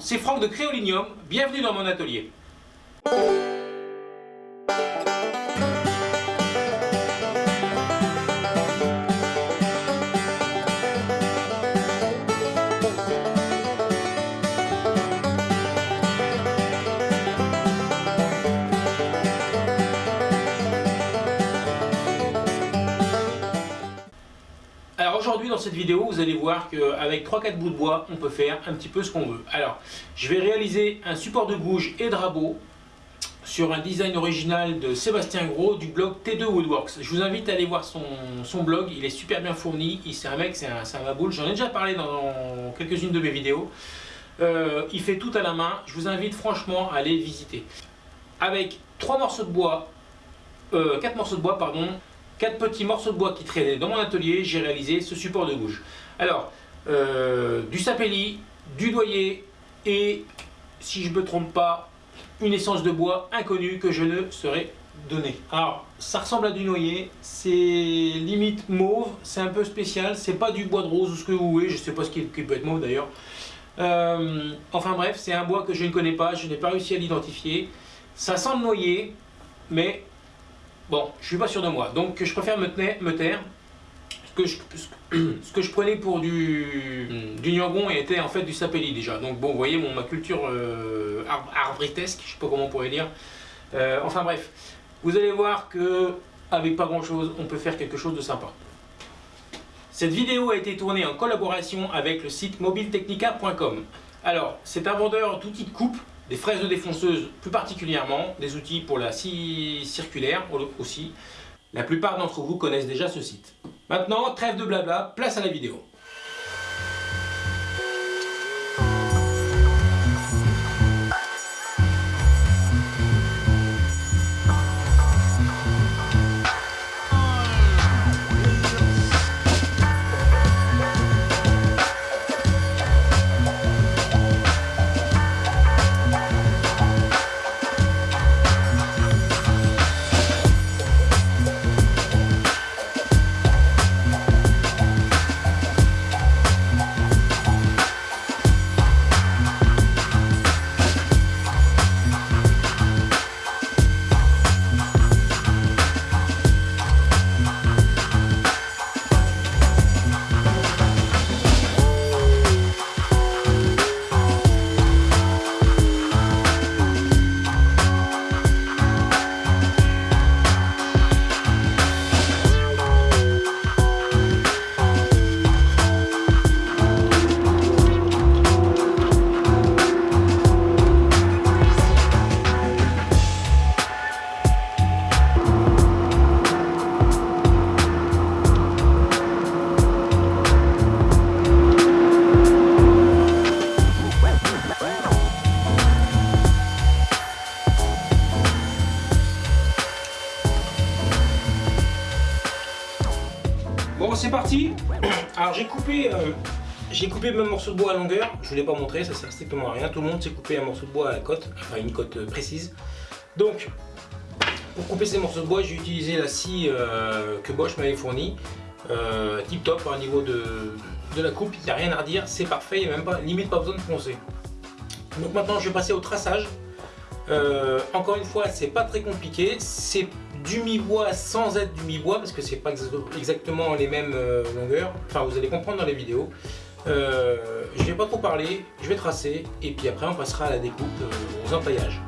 C'est Franck de Créolinium, bienvenue dans mon atelier. Aujourd'hui dans cette vidéo vous allez voir qu'avec 3-4 bouts de bois on peut faire un petit peu ce qu'on veut. Alors je vais réaliser un support de gouge et de rabot sur un design original de Sébastien Gros du blog T2 Woodworks. Je vous invite à aller voir son, blog, il est super bien fourni, c'est un mec, c'est un, un j'en ai déjà parlé dans quelques-unes de mes vidéos. Euh, il fait tout à la main, je vous invite franchement à aller visiter. Avec 3 morceaux de bois, euh, 4 morceaux de bois pardon, quatre petits morceaux de bois qui traînaient dans mon atelier, j'ai réalisé ce support de gouge. Alors, euh, du sapelli, du doyer et, si je ne me trompe pas, une essence de bois inconnue que je ne saurais donner. Alors, ça ressemble à du noyer, c'est limite mauve, c'est un peu spécial, c'est pas du bois de rose ou ce que vous voulez, je sais pas ce qui, peut être mauve d'ailleurs. Euh, enfin bref, c'est un bois que je ne connais pas, je n'ai pas réussi à l'identifier. Ça sent le noyer, mais Bon, je suis pas sûr de moi, donc je préfère me, taire. Ce que, je, ce que je prenais pour du, du Nyangon était en fait du sapelli déjà. Donc bon, vous voyez mon, ma culture euh, arbritesque, je sais pas comment on pourrait dire. Euh, enfin bref, vous allez voir que avec pas grand chose, on peut faire quelque chose de sympa. Cette vidéo a été tournée en collaboration avec le site mobiletechnica.com. Alors, c'est un vendeur d'outils de coupe des fraises de défonceuse plus particulièrement, des outils pour la scie circulaire aussi. La plupart d'entre vous connaissent déjà ce site. Maintenant, trêve de blabla, place à la vidéo. Coupé, euh, j'ai coupé mon morceau de bois à longueur, je ne vous l'ai pas montré, ça sert strictement à rien, tout le monde sait couper un morceau de bois à la cote, enfin une cote euh, précise. Donc, pour couper ces morceaux de bois, j'ai utilisé la scie euh, que Bosch m'avait fournie, tip top au niveau de, la coupe, il n'y a rien à redire, c'est parfait, il n'y a même pas, limite pas besoin de poncer. Donc maintenant je vais passer au traçage. encore une fois, c'est pas très compliqué, c'est du mi-bois sans être du mi-bois parce que c'est pas exactement les mêmes euh, longueurs. Enfin, vous allez comprendre dans les vidéos. Euh, je vais pas trop parler, je vais tracer et puis après on passera à la découpe, euh, aux entaillages.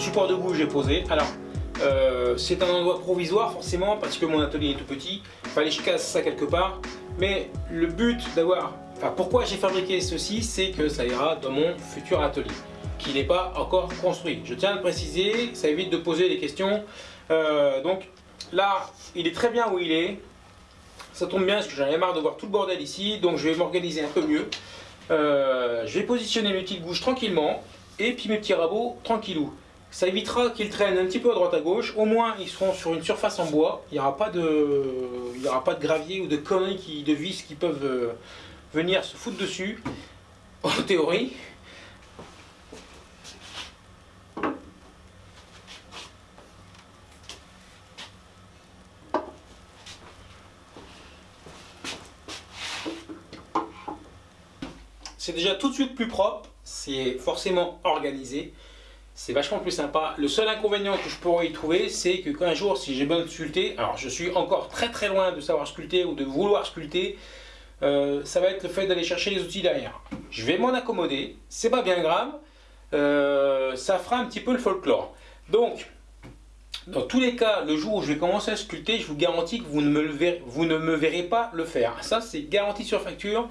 Support de bouge est posé. Alors, euh, c'est un endroit provisoire forcément parce que mon atelier est tout petit. Fallait que je casse ça quelque part. Mais le but d'avoir... Enfin, pourquoi j'ai fabriqué ceci, c'est que ça ira dans mon futur atelier qui n'est pas encore construit. Je tiens à le préciser, ça évite de poser des questions. Euh, donc là, il est très bien où il est. Ça tombe bien parce que j'en ai marre de voir tout le bordel ici. Donc je vais m'organiser un peu mieux. Euh, je vais positionner mes petites gouges tranquillement. Et puis mes petits rabots tranquillou. Ça évitera qu'ils traînent un petit peu à droite à gauche. Au moins, ils seront sur une surface en bois. Il n'y aura, pas de... Aura pas de gravier ou de conneries, de vis qui peuvent euh, venir se foutre dessus. En théorie. C'est déjà tout de suite plus propre. C'est forcément organisé c'est vachement plus sympa. Le seul inconvénient que je pourrais y trouver, c'est que qu'un jour, si j'ai besoin de sculpter, alors je suis encore très très loin de savoir sculpter ou de vouloir sculpter, euh, ça va être le fait d'aller chercher les outils derrière. Je vais m'en accommoder, c'est pas bien grave, euh, ça fera un petit peu le folklore. Donc, dans tous les cas, le jour où je vais commencer à sculpter, je vous garantis que vous ne me, verrez, pas le faire. Ça, c'est garanti sur facture.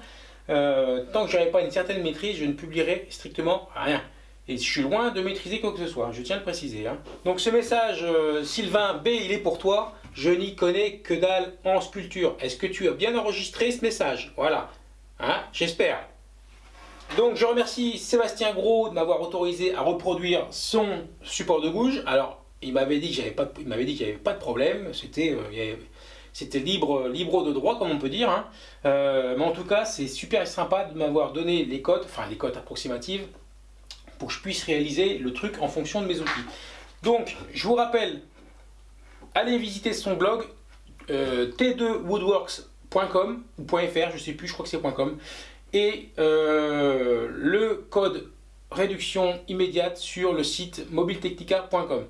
Euh, tant que je n'aurai pas une certaine maîtrise, je ne publierai strictement rien. Et je suis loin de maîtriser quoi que ce soit, je tiens à le préciser. Hein. Donc ce message, euh, Sylvain B, il est pour toi. Je n'y connais que dalle en sculpture. Est-ce que tu as bien enregistré ce message? Voilà, hein, j'espère. Donc je remercie Sébastien Gros de m'avoir autorisé à reproduire son support de gouge. Alors, il m'avait dit qu'il n'y avait pas de problème, c'était euh, libre, de droit, comme on peut dire. Hein. Euh, mais en tout cas, c'est super sympa de m'avoir donné les codes, enfin les codes approximatives, pour que je puisse réaliser le truc en fonction de mes outils. Donc, je vous rappelle, allez visiter son blog euh, t2woodworks.com ou .fr, je sais plus, je crois que c'est .com et euh, le code réduction immédiate sur le site mobiletechnica.com.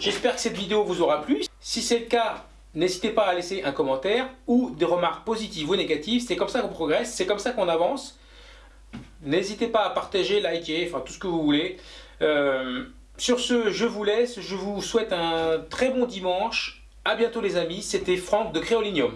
J'espère que cette vidéo vous aura plu. Si c'est le cas, n'hésitez pas à laisser un commentaire ou des remarques positives ou négatives. C'est comme ça qu'on progresse, c'est comme ça qu'on avance. N'hésitez pas à partager, liker, enfin tout ce que vous voulez. Euh, sur ce, je vous laisse. Je vous souhaite un très bon dimanche. A bientôt les amis. C'était Franck de Créolinium.